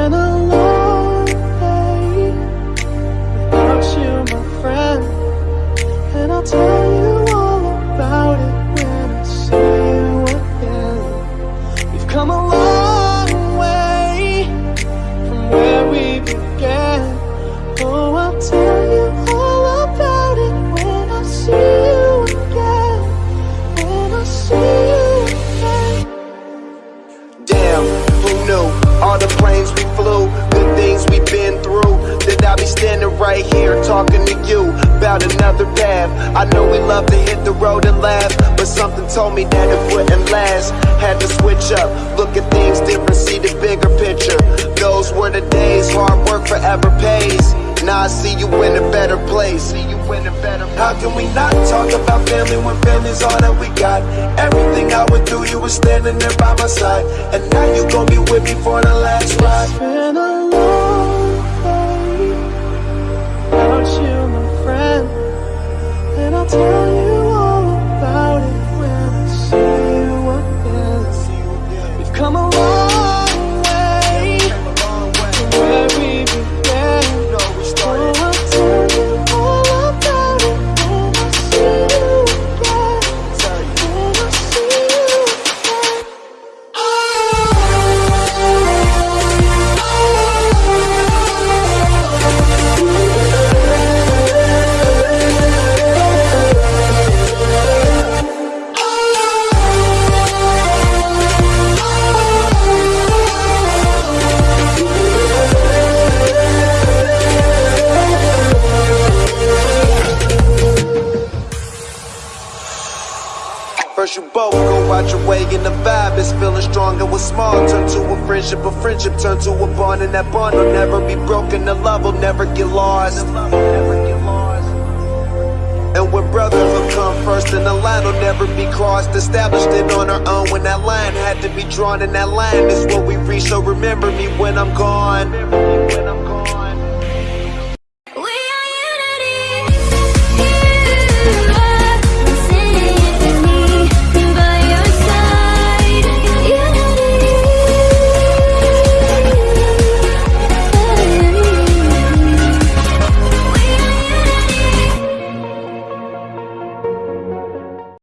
when know. Talking to you about another path. I know we love to hit the road and laugh, but something told me that it wouldn't last. Had to switch up, look at things different, see the bigger picture. Those were the days, hard work forever pays. Now I see you in a better place. See you in a better place. How can we not talk about family when family's all that we got? Everything I went through, you were standing there by my side. And now you gon' be with me for the last ride. First you both go out your way and the vibe is feeling strong and small turn to a friendship, a friendship turn to a bond. And that bond will never be broken, the love will never get lost. And when brotherhood come first and the line will never be crossed. Established it on our own when that line had to be drawn And that line is what we reach, so remember me when I'm gone